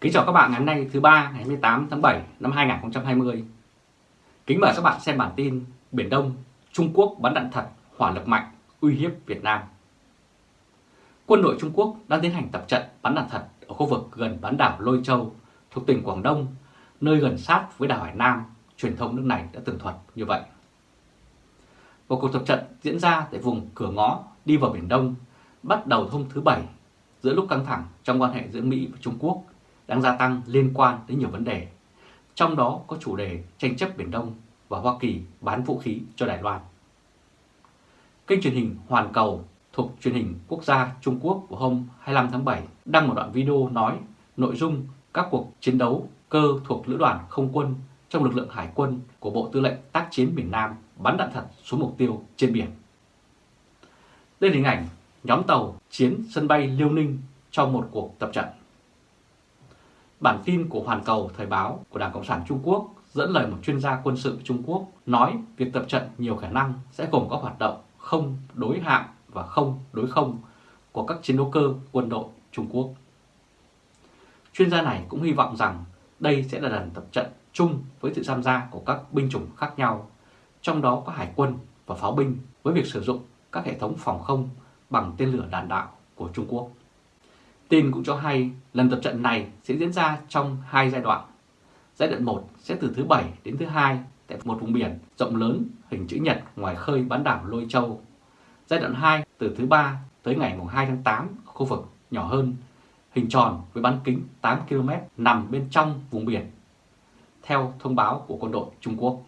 Kính chào các bạn ngày hôm nay thứ ba ngày 28 tháng 7 năm 2020. Kính mời các bạn xem bản tin Biển Đông, Trung Quốc bắn đạn thật, hỏa lực mạnh, uy hiếp Việt Nam. Quân đội Trung Quốc đang tiến hành tập trận bắn đạn thật ở khu vực gần bán đảo Lôi Châu thuộc tỉnh Quảng Đông, nơi gần sát với đảo Hải Nam, truyền thông nước này đã tường thuật như vậy. Một cuộc tập trận diễn ra tại vùng cửa ngõ đi vào Biển Đông bắt đầu hôm thứ Bảy giữa lúc căng thẳng trong quan hệ giữa Mỹ và Trung Quốc đang gia tăng liên quan đến nhiều vấn đề, trong đó có chủ đề tranh chấp Biển Đông và Hoa Kỳ bán vũ khí cho Đài Loan. Kênh truyền hình Hoàn Cầu thuộc truyền hình quốc gia Trung Quốc của hôm 25 tháng 7 đăng một đoạn video nói nội dung các cuộc chiến đấu cơ thuộc Lữ đoàn Không quân trong lực lượng Hải quân của Bộ Tư lệnh Tác chiến miền Nam bắn đạn thật xuống mục tiêu trên biển. Đây là hình ảnh nhóm tàu chiến sân bay Liêu Ninh trong một cuộc tập trận. Bản tin của Hoàn Cầu Thời báo của Đảng Cộng sản Trung Quốc dẫn lời một chuyên gia quân sự Trung Quốc nói việc tập trận nhiều khả năng sẽ gồm các hoạt động không đối hạm và không đối không của các chiến đấu cơ quân đội Trung Quốc. Chuyên gia này cũng hy vọng rằng đây sẽ là lần tập trận chung với sự tham gia của các binh chủng khác nhau, trong đó có hải quân và pháo binh với việc sử dụng các hệ thống phòng không bằng tên lửa đạn đạo của Trung Quốc. Tin cũng cho hay lần tập trận này sẽ diễn ra trong hai giai đoạn. Giai đoạn 1 sẽ từ thứ Bảy đến thứ hai tại một vùng biển rộng lớn hình chữ nhật ngoài khơi bán đảo Lôi Châu. Giai đoạn 2 từ thứ ba tới ngày 2 tháng 8 ở khu vực nhỏ hơn, hình tròn với bán kính 8 km nằm bên trong vùng biển, theo thông báo của quân đội Trung Quốc.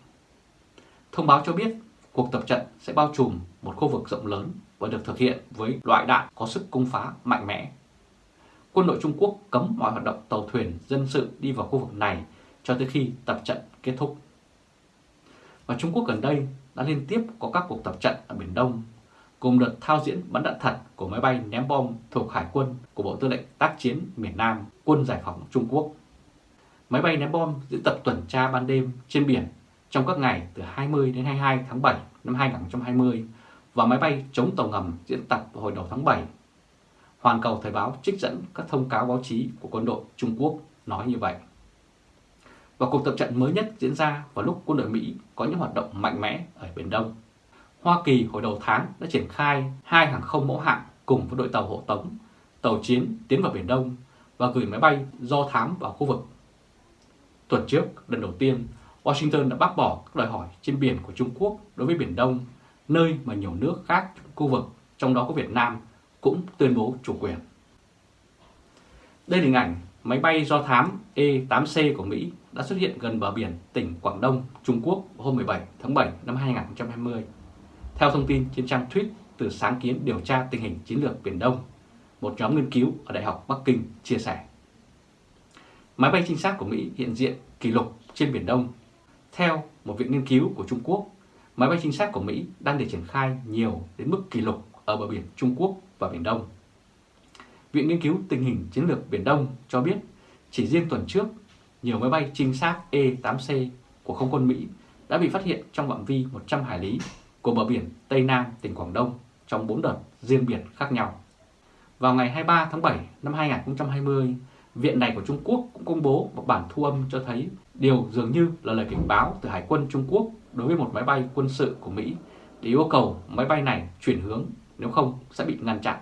Thông báo cho biết cuộc tập trận sẽ bao trùm một khu vực rộng lớn và được thực hiện với loại đạn có sức cung phá mạnh mẽ quân đội Trung Quốc cấm mọi hoạt động tàu thuyền dân sự đi vào khu vực này cho tới khi tập trận kết thúc. Và Trung Quốc gần đây đã liên tiếp có các cuộc tập trận ở Biển Đông, cùng đợt thao diễn bắn đạn thật của máy bay ném bom thuộc Hải quân của Bộ Tư lệnh Tác chiến miền Nam, Quân Giải phóng Trung Quốc. Máy bay ném bom diễn tập tuần tra ban đêm trên biển trong các ngày từ 20 đến 22 tháng 7 năm 2020 và máy bay chống tàu ngầm diễn tập vào hồi đầu tháng 7 Hoàn Cầu Thời báo trích dẫn các thông cáo báo chí của quân đội Trung Quốc nói như vậy. Và cuộc tập trận mới nhất diễn ra vào lúc quân đội Mỹ có những hoạt động mạnh mẽ ở Biển Đông. Hoa Kỳ hồi đầu tháng đã triển khai hai hàng không mẫu hạm cùng với đội tàu hộ tống, tàu chiến tiến vào Biển Đông và gửi máy bay do thám vào khu vực. Tuần trước, lần đầu tiên, Washington đã bác bỏ các đòi hỏi trên biển của Trung Quốc đối với Biển Đông, nơi mà nhiều nước khác khu vực, trong đó có Việt Nam, cũng tuyên bố chủ quyền. Đây là hình ảnh máy bay do thám E-8C của Mỹ đã xuất hiện gần bờ biển tỉnh Quảng Đông, Trung Quốc hôm 17 tháng 7 năm 2020. Theo thông tin trên trang tweet từ sáng kiến điều tra tình hình chiến lược Biển Đông, một nhóm nghiên cứu ở Đại học Bắc Kinh chia sẻ. Máy bay trinh sát của Mỹ hiện diện kỷ lục trên Biển Đông. Theo một viện nghiên cứu của Trung Quốc, máy bay trinh sát của Mỹ đang được triển khai nhiều đến mức kỷ lục ở bờ biển Trung Quốc và Biển Đông. Viện Nghiên cứu Tình hình Chiến lược Biển Đông cho biết chỉ riêng tuần trước, nhiều máy bay trinh sát E-8C của không quân Mỹ đã bị phát hiện trong phạm vi 100 hải lý của bờ biển Tây Nam tỉnh Quảng Đông trong 4 đợt riêng biệt khác nhau. Vào ngày 23 tháng 7 năm 2020, Viện này của Trung Quốc cũng công bố một bản thu âm cho thấy điều dường như là lời cảnh báo từ Hải quân Trung Quốc đối với một máy bay quân sự của Mỹ để yêu cầu máy bay này chuyển hướng nếu không sẽ bị ngăn chặn.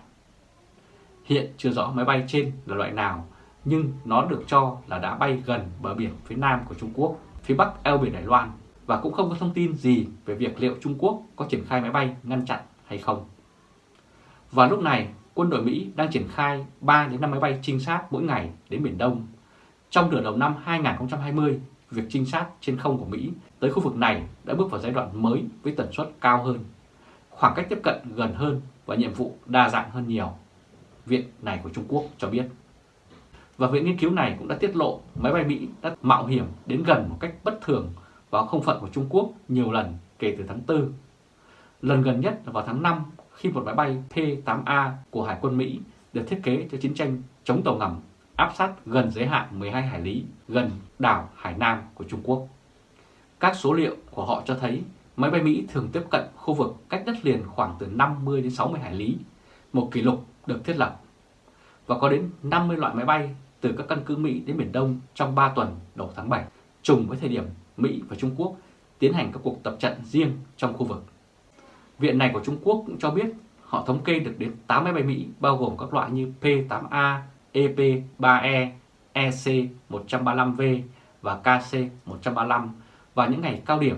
Hiện chưa rõ máy bay trên là loại nào, nhưng nó được cho là đã bay gần bờ biển phía nam của Trung Quốc, phía bắc eo biển Đài Loan và cũng không có thông tin gì về việc liệu Trung Quốc có triển khai máy bay ngăn chặn hay không. Và lúc này, quân đội Mỹ đang triển khai 3 đến 5 máy bay trinh sát mỗi ngày đến Biển Đông. Trong nửa đầu năm 2020, việc trinh sát trên không của Mỹ tới khu vực này đã bước vào giai đoạn mới với tần suất cao hơn khoảng cách tiếp cận gần hơn và nhiệm vụ đa dạng hơn nhiều. Viện này của Trung Quốc cho biết. Và viện nghiên cứu này cũng đã tiết lộ máy bay Mỹ đã mạo hiểm đến gần một cách bất thường vào không phận của Trung Quốc nhiều lần kể từ tháng 4. Lần gần nhất là vào tháng 5 khi một máy bay P-8A của Hải quân Mỹ được thiết kế cho chiến tranh chống tàu ngầm áp sát gần giới hạn 12 hải lý gần đảo Hải Nam của Trung Quốc. Các số liệu của họ cho thấy Máy bay Mỹ thường tiếp cận khu vực cách đất liền khoảng từ 50 đến 60 hải lý, một kỷ lục được thiết lập. Và có đến 50 loại máy bay từ các căn cứ Mỹ đến Biển Đông trong 3 tuần đầu tháng 7, trùng với thời điểm Mỹ và Trung Quốc tiến hành các cuộc tập trận riêng trong khu vực. Viện này của Trung Quốc cũng cho biết họ thống kê được đến 8 máy bay Mỹ bao gồm các loại như P-8A, EP-3E, EC-135V và KC-135 vào những ngày cao điểm,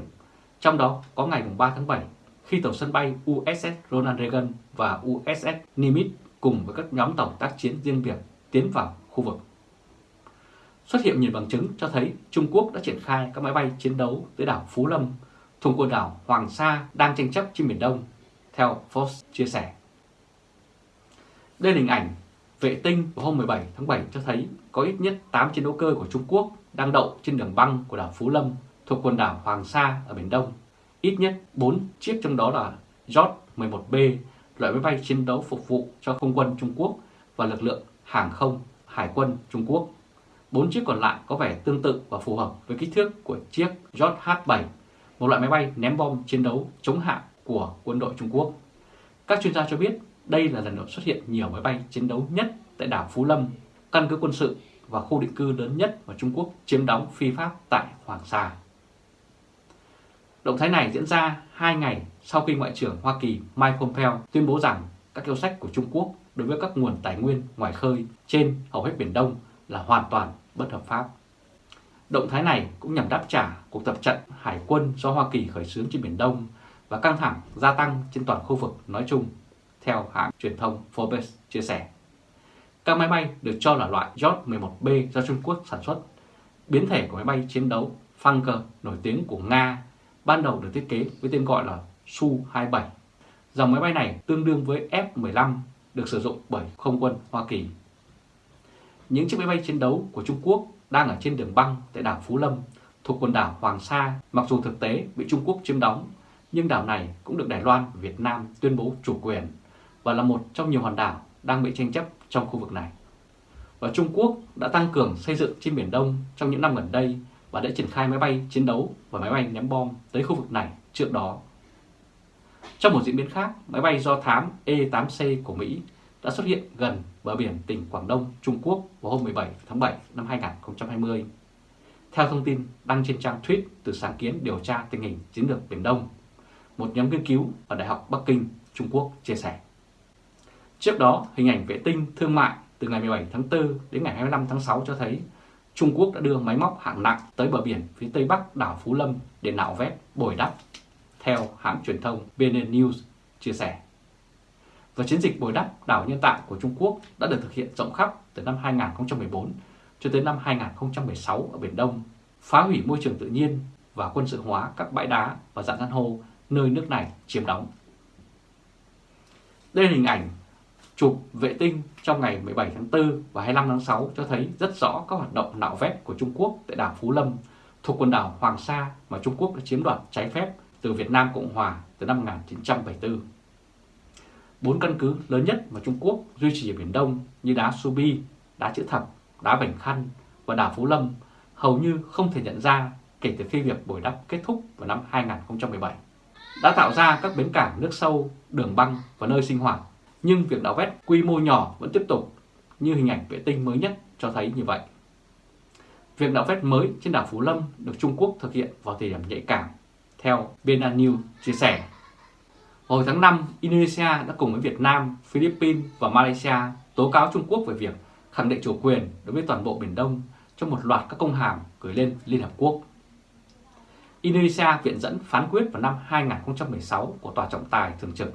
trong đó có ngày 3 tháng 7 khi tàu sân bay USS Ronald Reagan và USS Nimitz cùng với các nhóm tàu tác chiến riêng biệt tiến vào khu vực. Xuất hiện nhiều bằng chứng cho thấy Trung Quốc đã triển khai các máy bay chiến đấu tới đảo Phú Lâm thuộc quần đảo Hoàng Sa đang tranh chấp trên Biển Đông, theo Fox chia sẻ. Đây là hình ảnh vệ tinh của hôm 17 tháng 7 cho thấy có ít nhất 8 chiến đấu cơ của Trung Quốc đang đậu trên đường băng của đảo Phú Lâm thuộc quần đảo Hoàng Sa ở Biển Đông. Ít nhất 4 chiếc trong đó là J-11B, loại máy bay chiến đấu phục vụ cho không quân Trung Quốc và lực lượng hàng không Hải quân Trung Quốc. Bốn chiếc còn lại có vẻ tương tự và phù hợp với kích thước của chiếc JH-7, một loại máy bay ném bom chiến đấu chống hạm của quân đội Trung Quốc. Các chuyên gia cho biết đây là lần đầu xuất hiện nhiều máy bay chiến đấu nhất tại đảo Phú Lâm, căn cứ quân sự và khu định cư lớn nhất mà Trung Quốc chiếm đóng phi pháp tại Hoàng Sa. Động thái này diễn ra hai ngày sau khi Ngoại trưởng Hoa Kỳ Mike Pompeo tuyên bố rằng các yêu sách của Trung Quốc đối với các nguồn tài nguyên ngoài khơi trên hầu hết Biển Đông là hoàn toàn bất hợp pháp. Động thái này cũng nhằm đáp trả cuộc tập trận hải quân do Hoa Kỳ khởi xướng trên Biển Đông và căng thẳng gia tăng trên toàn khu vực nói chung, theo hãng truyền thông Forbes chia sẻ. Các máy bay được cho là loại J-11B do Trung Quốc sản xuất, biến thể của máy bay chiến đấu Funker nổi tiếng của Nga, ban đầu được thiết kế với tên gọi là Su-27. Dòng máy bay này tương đương với F-15 được sử dụng bởi không quân Hoa Kỳ. Những chiếc máy bay chiến đấu của Trung Quốc đang ở trên đường băng tại đảo Phú Lâm thuộc quần đảo Hoàng Sa, mặc dù thực tế bị Trung Quốc chiếm đóng, nhưng đảo này cũng được Đài Loan và Việt Nam tuyên bố chủ quyền và là một trong nhiều hòn đảo đang bị tranh chấp trong khu vực này. Và Trung Quốc đã tăng cường xây dựng trên Biển Đông trong những năm gần đây và đã triển khai máy bay chiến đấu và máy bay ném bom tới khu vực này trước đó. Trong một diễn biến khác, máy bay do thám E-8C của Mỹ đã xuất hiện gần bờ biển tỉnh Quảng Đông, Trung Quốc vào hôm 17 tháng 7 năm 2020. Theo thông tin đăng trên trang tweet từ sáng kiến điều tra tình hình chiến lược Biển Đông, một nhóm nghiên cứu ở Đại học Bắc Kinh, Trung Quốc chia sẻ. Trước đó, hình ảnh vệ tinh thương mại từ ngày 17 tháng 4 đến ngày 25 tháng 6 cho thấy Trung Quốc đã đưa máy móc hạng nặng tới bờ biển phía tây bắc đảo Phú Lâm để nạo vét bồi đắp, theo hãng truyền thông BN News chia sẻ. Và chiến dịch bồi đắp đảo nhân tạo của Trung Quốc đã được thực hiện rộng khắp từ năm 2014 cho tới năm 2016 ở Biển Đông, phá hủy môi trường tự nhiên và quân sự hóa các bãi đá và dạng san hô nơi nước này chiếm đóng. Đây là hình ảnh chụp vệ tinh trong ngày 17 tháng 4 và 25 tháng 6 cho thấy rất rõ các hoạt động nạo vét của Trung Quốc tại đảo Phú Lâm thuộc quần đảo Hoàng Sa mà Trung Quốc đã chiếm đoạt trái phép từ Việt Nam Cộng Hòa từ năm 1974. Bốn căn cứ lớn nhất mà Trung Quốc duy trì ở Biển Đông như đá Subi, đá chữ thập, đá Bành Khăn và đảo Phú Lâm hầu như không thể nhận ra kể từ khi việc bồi đắp kết thúc vào năm 2017. Đã tạo ra các bến cảng nước sâu, đường băng và nơi sinh hoạt nhưng việc nạo vét quy mô nhỏ vẫn tiếp tục như hình ảnh vệ tinh mới nhất cho thấy như vậy. Việc nạo vét mới trên đảo Phú Lâm được Trung Quốc thực hiện vào thời điểm nhạy cảm, theo Bena News chia sẻ. Hồi tháng 5, Indonesia đã cùng với Việt Nam, Philippines và Malaysia tố cáo Trung Quốc về việc khẳng định chủ quyền đối với toàn bộ Biển Đông trong một loạt các công hàm gửi lên Liên Hợp Quốc. Indonesia viện dẫn phán quyết vào năm 2016 của Tòa trọng tài thường trực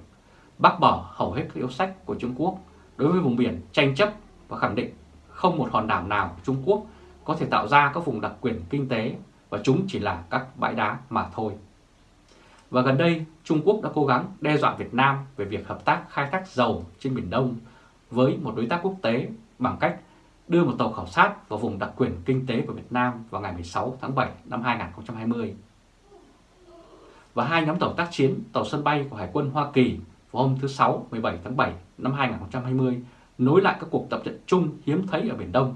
bác bỏ hầu hết các yếu sách của Trung Quốc đối với vùng biển tranh chấp và khẳng định không một hòn đảo nào của Trung Quốc có thể tạo ra các vùng đặc quyền kinh tế và chúng chỉ là các bãi đá mà thôi. Và gần đây, Trung Quốc đã cố gắng đe dọa Việt Nam về việc hợp tác khai thác dầu trên Biển Đông với một đối tác quốc tế bằng cách đưa một tàu khảo sát vào vùng đặc quyền kinh tế của Việt Nam vào ngày 16 tháng 7 năm 2020. Và hai nhóm tàu tác chiến, tàu sân bay của Hải quân Hoa Kỳ vào hôm thứ Sáu 17 tháng 7 năm 2020 nối lại các cuộc tập trận chung hiếm thấy ở Biển Đông.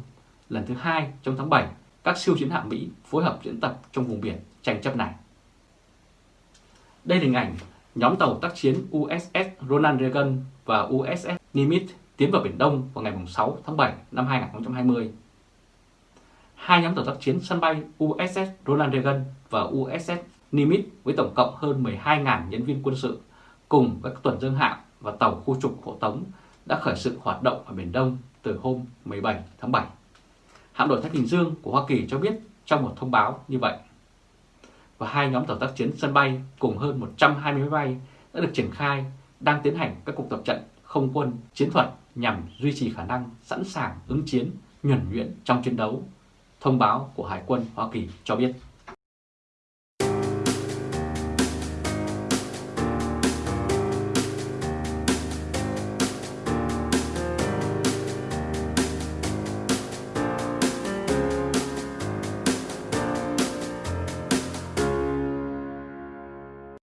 Lần thứ hai trong tháng 7, các siêu chiến hạm Mỹ phối hợp diễn tập trong vùng biển tranh chấp này. Đây là hình ảnh nhóm tàu tác chiến USS Ronald Reagan và USS Nimitz tiến vào Biển Đông vào ngày 6 tháng 7 năm 2020. hai nhóm tàu tác chiến sân bay USS Ronald Reagan và USS Nimitz với tổng cộng hơn 12.000 nhân viên quân sự cùng các tuần dương hạm và tàu khu trục hộ tống đã khởi sự hoạt động ở Biển Đông từ hôm 17 tháng 7. Hạm đội Thái Bình Dương của Hoa Kỳ cho biết trong một thông báo như vậy. Và hai nhóm tàu tác chiến sân bay cùng hơn 120 máy bay đã được triển khai đang tiến hành các cuộc tập trận không quân chiến thuật nhằm duy trì khả năng sẵn sàng ứng chiến nhuẩn nhuyễn trong chiến đấu, thông báo của Hải quân Hoa Kỳ cho biết.